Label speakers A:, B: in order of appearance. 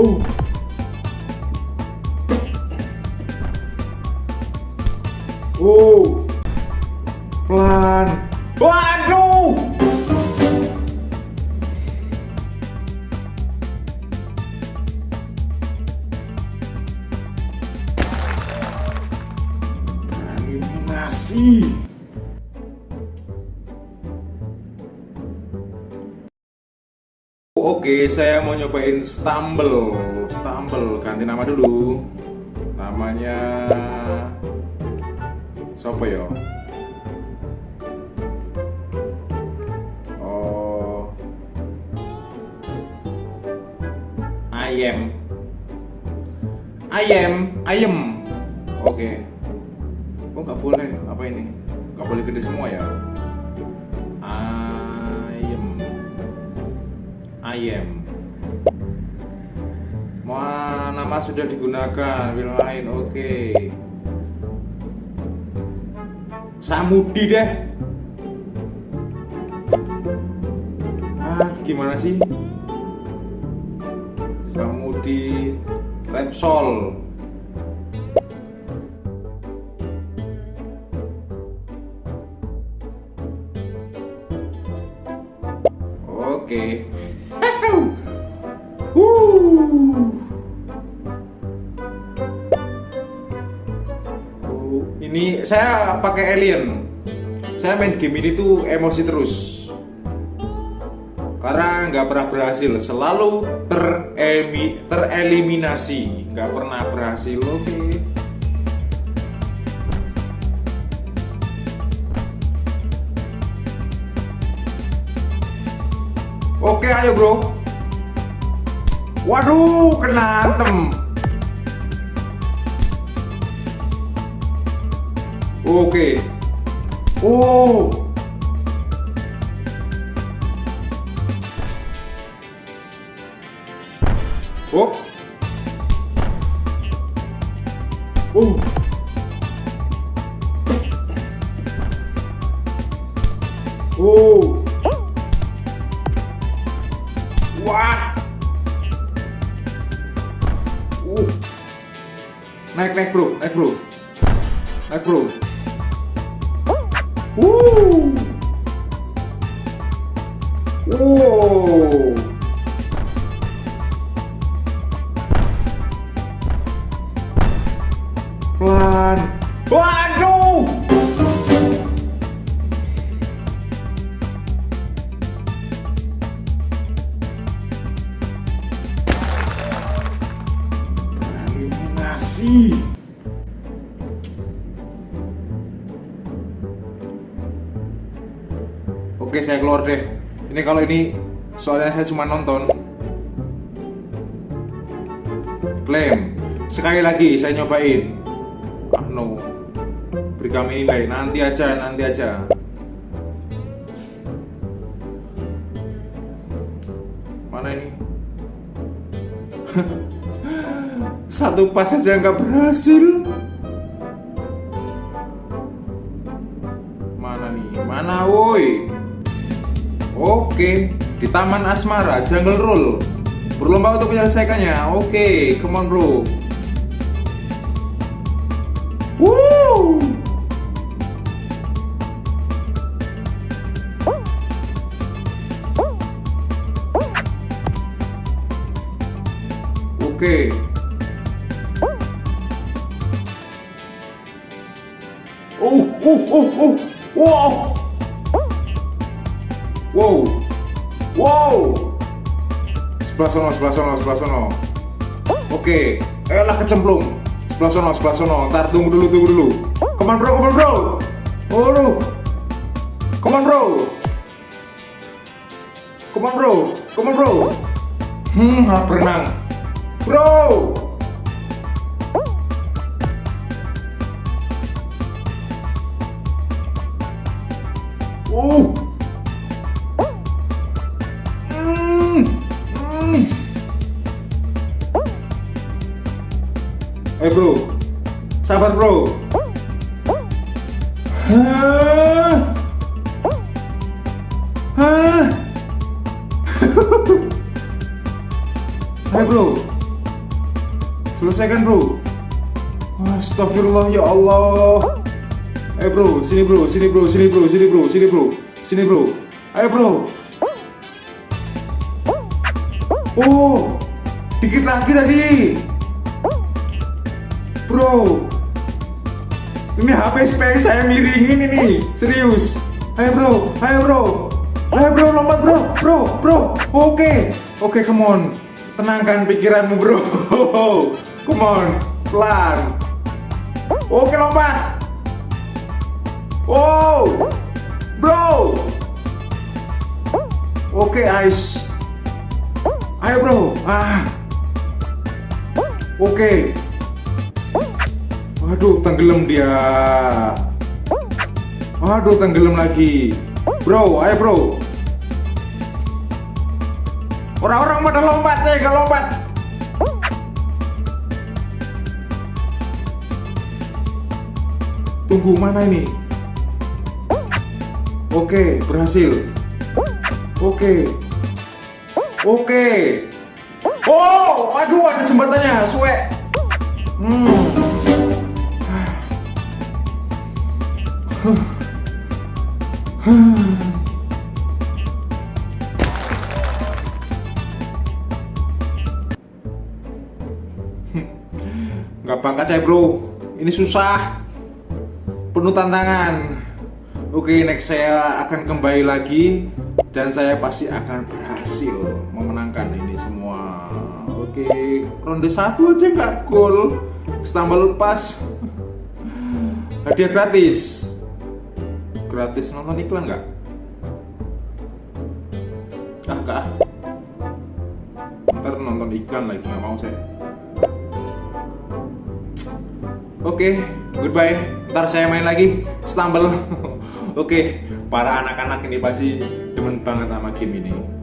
A: Uh. Uh. Pelan. Waduh. Eliminasi. Oke, saya mau nyobain Stumble. Stumble, ganti nama dulu. Namanya Sopo ya? Oh. Ayam. Ayam, ayam. Oke. Oh, nggak boleh. Apa ini? Nggak boleh gede semua ya? Ayam. Wah, nama sudah digunakan. Film lain, oke. Samudi deh. Ah, gimana sih? Samudi Repsol. Oke. Wuh. Ini saya pakai alien. Saya main game ini tuh emosi terus. Karena nggak pernah berhasil, selalu teremi, tereliminasi, nggak pernah berhasil. Oke. Oke, ayo bro. Waduh, kena antem. Oke. Oh. Oh. Oh. Oh. Wah. Uh. Naik naik bro, naik bro. Naik bro. Uh. Wow. Pelan. Waduh. Eliminasi. Oke, saya keluar deh. Ini kalau ini soalnya saya cuma nonton. Klaim. Sekali lagi saya nyobain. Ah no. Beri kami nilai. Nanti aja, nanti aja. Mana ini? Satu pas aja nggak berhasil. Mana nih? Mana woi? Oke, di Taman Asmara, Jungle Roll. Berlomba untuk menyelesaikannya. Oke, come on bro. Woo! Oke. Oh, oh, oh, oh, wow. Wow. Wow. Sebelah sono, sebelah sono, sebelah sono. Oke, elah kecemplung. Sebelah sono, sebelah sono. Ntar tunggu dulu, tunggu dulu. Come on bro, come on bro. Oh, bro. Come on bro. Come on bro, come on bro. Hmm, berenang. Bro. Uh. Eh bro, sabar bro. Hah? Hah? Hai bro, Selesaikan bro. Astagfirullah ya Allah. Ayo bro, sini bro, sini bro, sini bro, sini bro, sini bro, sini bro. Ayo bro. Oh, dikit lagi tadi. Bro, ini HP space saya miringin ini, serius. Ayo bro, ayo bro, ayo bro lompat bro, bro, bro. Oke, oke, come on. Tenangkan pikiranmu bro. Come on, pelan. Oke lompat. Wow, bro. Oke ice. Ayo bro, ah. Oke. Waduh, tenggelam dia. Waduh, tenggelam lagi. Bro, ayo bro. Orang-orang pada lompat, saya gak lompat. Tunggu mana ini? Oke, berhasil. Oke. Oke. Oh, aduh ada jembatannya, suwe. Hmm. Gak bakat saya bro, ini susah, penuh tantangan. Oke, next saya akan kembali lagi dan saya pasti akan berhasil memenangkan ini semua. Oke, ronde satu aja nggak gol, stumble lepas, hadiah gratis, gratis nonton iklan nggak? Ah, kak, ntar nonton iklan lagi nggak mau saya. Oke, okay, goodbye. Ntar saya main lagi, stumble. Oke, okay, para anak-anak ini pasti demen banget sama game ini.